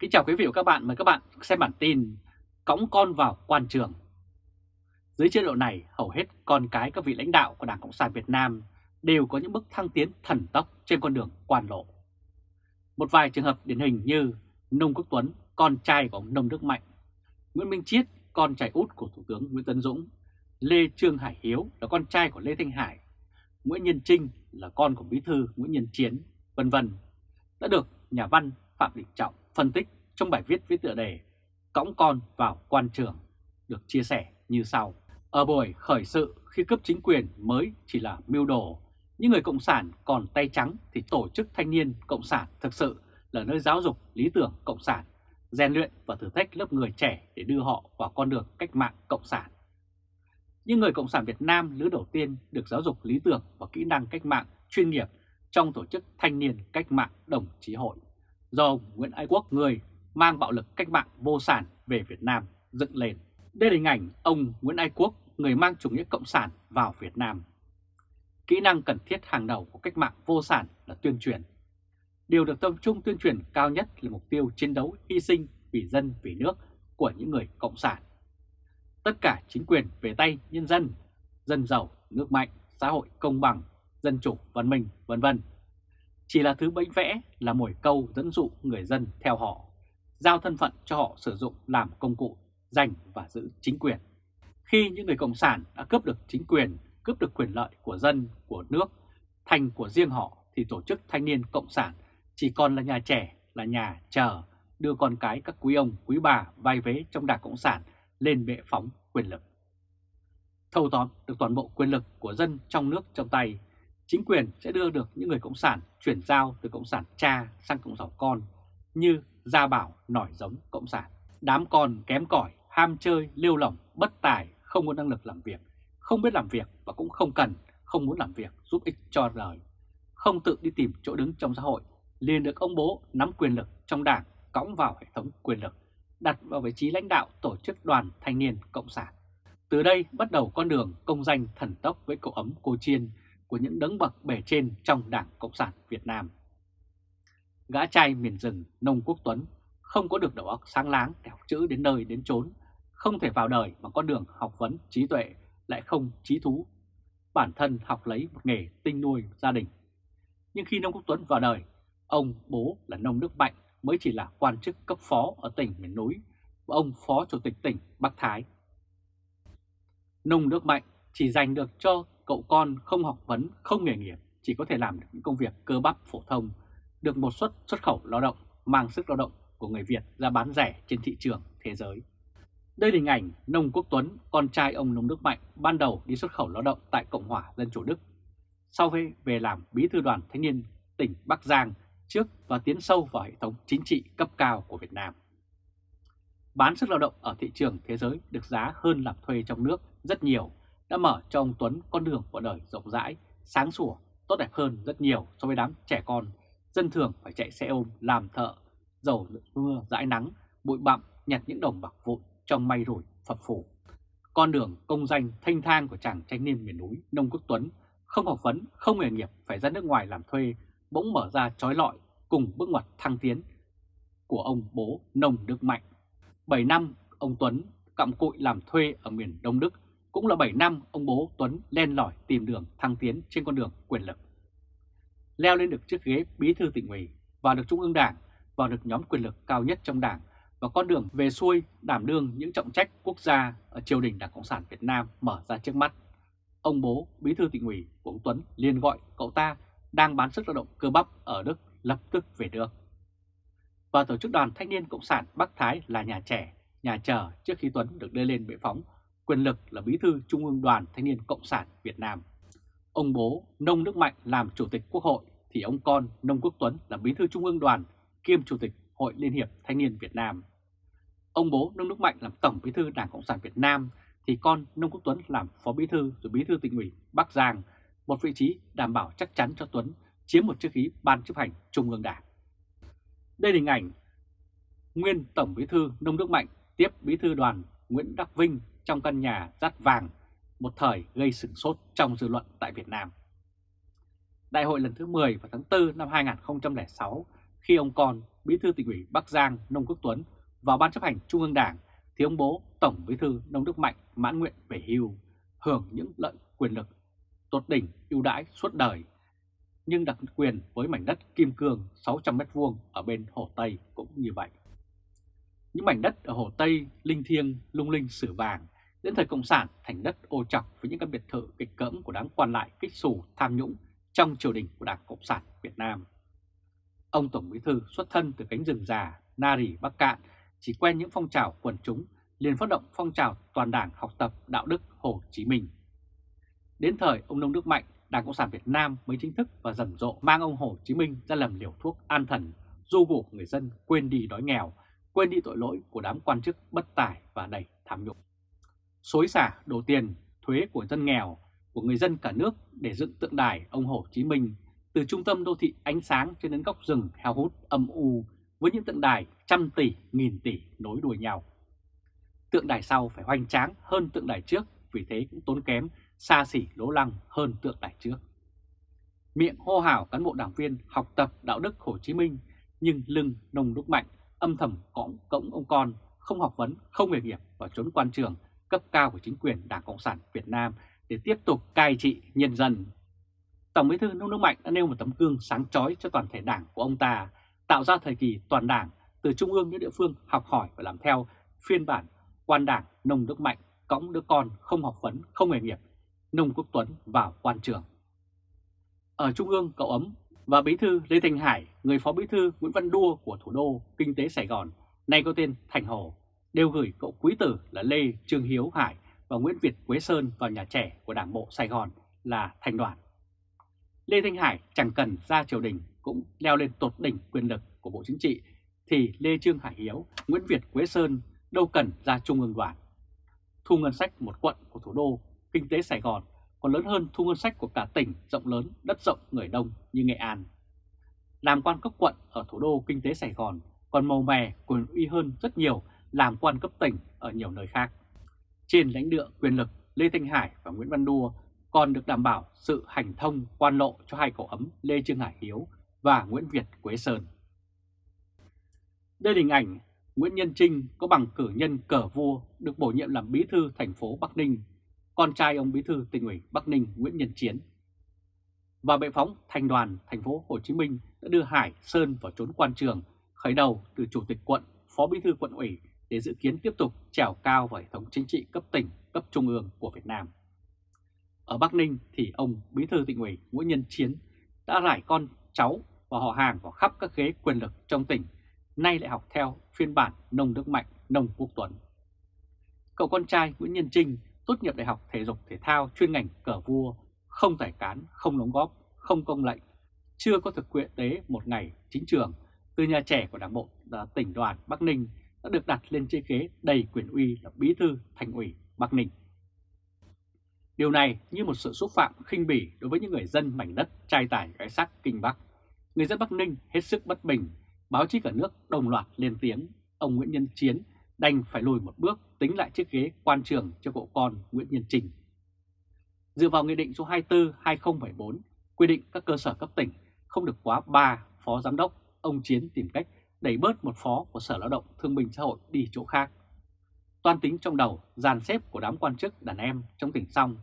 Kính chào quý vị và các bạn, mời các bạn xem bản tin Cõng con vào quan trường. Dưới chế độ này, hầu hết con cái các vị lãnh đạo của Đảng Cộng sản Việt Nam đều có những bước thăng tiến thần tốc trên con đường quan lộ. Một vài trường hợp điển hình như Nông Quốc Tuấn, con trai của ông Nông Đức Mạnh, Nguyễn Minh Chiết, con trai út của Thủ tướng Nguyễn Tấn Dũng, Lê Trương Hải Hiếu là con trai của Lê Thanh Hải, Nguyễn Nhân Trinh là con của Bí thư Nguyễn Nhân Chiến, vân vân đã được nhà văn Phạm Đình Trọng phân tích trong bài viết với tựa đề Cõng con vào quan trường được chia sẻ như sau. Ở buổi khởi sự khi cấp chính quyền mới chỉ là mưu đồ, những người Cộng sản còn tay trắng thì tổ chức thanh niên Cộng sản thực sự là nơi giáo dục lý tưởng Cộng sản, rèn luyện và thử thách lớp người trẻ để đưa họ vào con đường cách mạng Cộng sản. Những người Cộng sản Việt Nam lứa đầu tiên được giáo dục lý tưởng và kỹ năng cách mạng chuyên nghiệp trong tổ chức thanh niên cách mạng đồng chí hội do ông Nguyễn Ái Quốc người mang bạo lực cách mạng vô sản về Việt Nam dựng lên. Đây là hình ảnh ông Nguyễn Ái Quốc, người mang chủ nghĩa cộng sản vào Việt Nam. Kỹ năng cần thiết hàng đầu của cách mạng vô sản là tuyên truyền. Điều được tập trung tuyên truyền cao nhất là mục tiêu chiến đấu hy sinh vì dân vì nước của những người cộng sản. Tất cả chính quyền về tay nhân dân, dân giàu, nước mạnh, xã hội công bằng, dân chủ, văn minh, vân vân chỉ là thứ bánh vẽ là mồi câu dẫn dụ người dân theo họ, giao thân phận cho họ sử dụng làm công cụ giành và giữ chính quyền. Khi những người Cộng sản đã cướp được chính quyền, cướp được quyền lợi của dân, của nước, thành của riêng họ thì tổ chức thanh niên Cộng sản chỉ còn là nhà trẻ, là nhà chờ đưa con cái các quý ông, quý bà vai vế trong đảng Cộng sản lên bệ phóng quyền lực. Thâu tóm được toàn bộ quyền lực của dân trong nước trong tay chính quyền sẽ đưa được những người Cộng sản chuyển giao từ Cộng sản cha sang Cộng sản con như Gia Bảo nổi giống Cộng sản. Đám con kém cỏi, ham chơi, lêu lỏng, bất tài, không có năng lực làm việc, không biết làm việc và cũng không cần, không muốn làm việc giúp ích cho đời. Không tự đi tìm chỗ đứng trong xã hội, liền được ông bố nắm quyền lực trong đảng cõng vào hệ thống quyền lực, đặt vào vị trí lãnh đạo tổ chức đoàn thanh niên Cộng sản. Từ đây bắt đầu con đường công danh thần tốc với cậu ấm cô Chiên của những đấng bậc bề trên trong Đảng Cộng sản Việt Nam. Gã trai miền rừng Nông Quốc Tuấn không có được đầu óc sáng láng để học chữ đến nơi đến chốn, không thể vào đời bằng con đường học vấn trí tuệ lại không trí thú. Bản thân học lấy một nghề tinh nuôi gia đình. Nhưng khi Nông Quốc Tuấn vào đời, ông bố là Nông Đức Mạnh mới chỉ là quan chức cấp phó ở tỉnh miền núi và ông phó chủ tịch tỉnh Bắc Thái. Nông Đức Mạnh chỉ giành được cho cậu con không học vấn, không nghề nghiệp, chỉ có thể làm được những công việc cơ bắp phổ thông, được một suất xuất khẩu lao động mang sức lao động của người Việt ra bán rẻ trên thị trường thế giới. Đây là hình ảnh Nông Quốc Tuấn, con trai ông Nông Đức Mạnh, ban đầu đi xuất khẩu lao động tại Cộng hòa Dân chủ Đức. Sau khi về làm bí thư đoàn thanh niên tỉnh Bắc Giang trước và tiến sâu vào hệ thống chính trị cấp cao của Việt Nam. Bán sức lao động ở thị trường thế giới được giá hơn làm thuê trong nước rất nhiều đã mở cho ông Tuấn con đường của đời rộng rãi, sáng sủa, tốt đẹp hơn rất nhiều so với đám trẻ con, dân thường phải chạy xe ôm, làm thợ, dầu mưa, dãi nắng, bụi bặm, nhặt những đồng bạc vụn trong may rủi, phập phủ. Con đường công danh thanh thang của chàng thanh niên miền núi Nông Quốc Tuấn, không học vấn, không nghề nghiệp, phải ra nước ngoài làm thuê, bỗng mở ra trói lọi cùng bước ngoặt thăng tiến của ông bố Nông Đức Mạnh. 7 năm ông Tuấn cặm cụi làm thuê ở miền Đông Đức cũng là 7 năm ông bố Tuấn len lỏi tìm đường thăng tiến trên con đường quyền lực. Leo lên được chiếc ghế bí thư tỉnh ủy, vào được trung ương đảng, vào được nhóm quyền lực cao nhất trong đảng và con đường về xuôi đảm đương những trọng trách quốc gia ở triều đình Đảng Cộng sản Việt Nam mở ra trước mắt. Ông bố bí thư tỉnh ủy của ông Tuấn liền gọi cậu ta đang bán sức lao động cơ bắp ở Đức lập tức về nước. Và tổ chức đoàn thanh niên Cộng sản Bắc Thái là nhà trẻ, nhà chờ trước khi Tuấn được đưa lên bệ phóng quyền lực là bí thư Trung ương Đoàn Thanh niên Cộng sản Việt Nam. Ông bố Nông Đức Mạnh làm Chủ tịch Quốc hội thì ông con Nông Quốc Tuấn là bí thư Trung ương Đoàn kiêm Chủ tịch Hội Liên hiệp Thanh niên Việt Nam. Ông bố Nông Đức Mạnh làm Tổng bí thư Đảng Cộng sản Việt Nam thì con Nông Quốc Tuấn làm Phó bí thư rồi bí thư tỉnh ủy Bắc Giang, một vị trí đảm bảo chắc chắn cho Tuấn chiếm một chức khí ban chấp hành Trung ương Đảng. Đây là hình ảnh nguyên Tổng bí thư Nông Đức Mạnh tiếp bí thư đoàn Nguyễn Đắc Vinh trong căn nhà rát vàng, một thời gây sửng sốt trong dư luận tại Việt Nam. Đại hội lần thứ 10 vào tháng 4 năm 2006, khi ông con Bí thư tỉnh ủy Bắc Giang Nông Quốc Tuấn vào Ban chấp hành Trung ương Đảng thì ông bố Tổng Bí thư Nông Đức Mạnh mãn nguyện về hưu, hưởng những lợi quyền lực tốt đỉnh ưu đãi suốt đời, nhưng đặc quyền với mảnh đất Kim Cương 600m2 ở bên Hồ Tây cũng như vậy. Những mảnh đất ở Hồ Tây, Linh Thiêng, Lung Linh, Sử Vàng đến thời Cộng sản thành đất ô trọc với những căn biệt thự kịch cỡm của đám quan lại kích xù tham nhũng trong triều đình của Đảng Cộng sản Việt Nam. Ông Tổng Bí Thư xuất thân từ cánh rừng già, Nari, Bắc Cạn, chỉ quen những phong trào quần chúng, liền phát động phong trào toàn đảng học tập đạo đức Hồ Chí Minh. Đến thời ông Nông Đức Mạnh, Đảng Cộng sản Việt Nam mới chính thức và rầm rộ mang ông Hồ Chí Minh ra làm liều thuốc an thần, du ngủ người dân quên đi đói nghèo, quên đi tội lỗi của đám quan chức bất tài và đầy. Xối xả đổ tiền, thuế của dân nghèo, của người dân cả nước để dựng tượng đài ông Hồ Chí Minh từ trung tâm đô thị ánh sáng cho đến góc rừng heo hút âm u với những tượng đài trăm tỷ, nghìn tỷ nối đuôi nhau. Tượng đài sau phải hoành tráng hơn tượng đài trước vì thế cũng tốn kém, xa xỉ lố lăng hơn tượng đài trước. Miệng hô hào cán bộ đảng viên học tập đạo đức Hồ Chí Minh nhưng lưng nông đúc mạnh, âm thầm cõng cõng ông con, không học vấn, không nghề nghiệp và trốn quan trường cấp cao của chính quyền Đảng Cộng sản Việt Nam để tiếp tục cai trị nhân dân. Tổng bí thư Nông Đức Mạnh đã nêu một tấm gương sáng chói cho toàn thể đảng của ông ta, tạo ra thời kỳ toàn đảng từ trung ương đến địa phương học hỏi và làm theo phiên bản quan đảng Nông Đức Mạnh cõng đứa con không học vấn, không nghề nghiệp, Nông Quốc Tuấn vào quan trường. Ở trung ương cậu ấm và bí thư Lê Thành Hải, người phó bí thư Nguyễn Văn Đua của thủ đô kinh tế Sài Gòn, nay có tên Thành Hồ, đều gửi cậu quý tử là Lê Trương Hiếu Hải và Nguyễn Việt Quế Sơn vào nhà trẻ của Đảng bộ Sài Gòn là thành đoàn. Lê Thanh Hải chẳng cần ra triều đình cũng leo lên tột đỉnh quyền lực của Bộ Chính trị thì Lê Trương Hải Hiếu, Nguyễn Việt Quế Sơn đâu cần ra Trung ương đoàn. Thu ngân sách một quận của thủ đô, kinh tế Sài Gòn còn lớn hơn thu ngân sách của cả tỉnh rộng lớn, đất rộng, người đông như Nghệ An. Làm quan cấp quận ở thủ đô kinh tế Sài Gòn còn màu mè quyền uy hơn rất nhiều làm quan cấp tỉnh ở nhiều nơi khác. Trên lãnh địa quyền lực, Lê Thanh Hải và Nguyễn Văn Đua còn được đảm bảo sự hành thông quan lộ cho hai cậu ấm Lê Trương Hải Hiếu và Nguyễn Việt Quế Sơn. Đây là hình ảnh Nguyễn Nhân Trinh có bằng cử nhân cờ vua được bổ nhiệm làm bí thư thành phố Bắc Ninh, con trai ông bí thư tỉnh ủy Bắc Ninh Nguyễn Nhân Chiến. Và bệ phóng thành đoàn thành phố Hồ Chí Minh đã đưa Hải Sơn vào trốn quan trường, khởi đầu từ chủ tịch quận, phó bí thư quận ủy để dự kiến tiếp tục trèo cao vào hệ thống chính trị cấp tỉnh, cấp trung ương của Việt Nam. Ở Bắc Ninh thì ông Bí thư tỉnh ủy Nguyễn Nhân Chiến đã rải con cháu và họ hàng vào khắp các ghế quyền lực trong tỉnh, nay lại học theo phiên bản nông đức mạnh, nông quốc tuấn. Cậu con trai Nguyễn Nhân Trinh tốt nghiệp đại học thể dục thể thao chuyên ngành cờ vua, không tài cán, không đóng góp, không công lệnh, chưa có thực quyện tế một ngày chính trường từ nhà trẻ của đảng bộ à, tỉnh đoàn Bắc Ninh đã được đặt lên chiếc ghế đầy quyền uy là bí thư thành ủy Bắc Ninh. Điều này như một sự xúc phạm khinh bỉ đối với những người dân mảnh đất trai tải gái sắc Kinh Bắc. Người dân Bắc Ninh hết sức bất bình, báo chí cả nước đồng loạt lên tiếng, ông Nguyễn Nhân Chiến đành phải lùi một bước tính lại chiếc ghế quan trường cho cậu con Nguyễn Nhân Trình. Dựa vào Nghị định số 24-2014 quy định các cơ sở cấp tỉnh không được quá 3 phó giám đốc, ông Chiến tìm cách đẩy bớt một phó của Sở Lao động Thương binh Xã hội đi chỗ khác. Toan tính trong đầu, dàn xếp của đám quan chức đàn em trong tỉnh xong,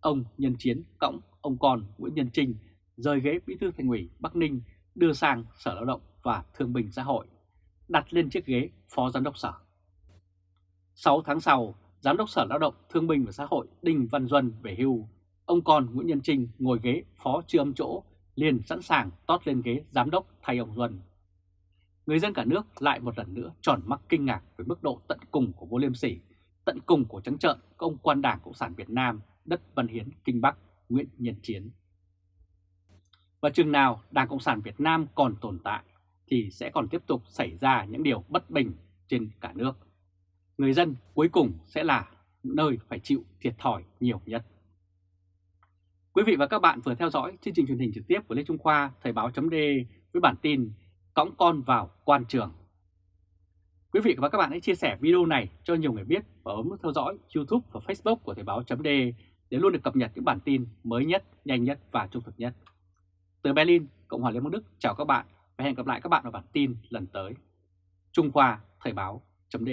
ông Nhân Chiến cõng ông con Nguyễn Nhân Trinh rời ghế bí thư thành ủy Bắc Ninh đưa sang Sở Lao động và Thương binh Xã hội, đặt lên chiếc ghế phó giám đốc sở. 6 tháng sau, Giám đốc Sở Lao động Thương binh và Xã hội Đinh Văn Duân về hưu, ông con Nguyễn Nhân Trinh ngồi ghế phó chưa âm chỗ, liền sẵn sàng tót lên ghế giám đốc thay ông Duân người dân cả nước lại một lần nữa tròn mắt kinh ngạc với mức độ tận cùng của vô liêm sỉ, tận cùng của trắng trợn của ông quan đảng Cộng sản Việt Nam, đất Văn Hiến, Kinh Bắc, Nguyễn Nhân Chiến. Và chừng nào Đảng Cộng sản Việt Nam còn tồn tại thì sẽ còn tiếp tục xảy ra những điều bất bình trên cả nước. Người dân cuối cùng sẽ là nơi phải chịu thiệt thòi nhiều nhất. Quý vị và các bạn vừa theo dõi chương trình truyền hình trực tiếp của Lê Trung Khoa Thời báo chấm với bản tin cõng con vào quan trường. Quý vị và các bạn hãy chia sẻ video này cho nhiều người biết và bấm nút theo dõi YouTube và Facebook của Thời báo .d để luôn được cập nhật những bản tin mới nhất, nhanh nhất và trung thực nhất. Từ Berlin, Cộng hòa Liên bang Đức chào các bạn và hẹn gặp lại các bạn ở bản tin lần tới. Trung Khoa Thời báo chấm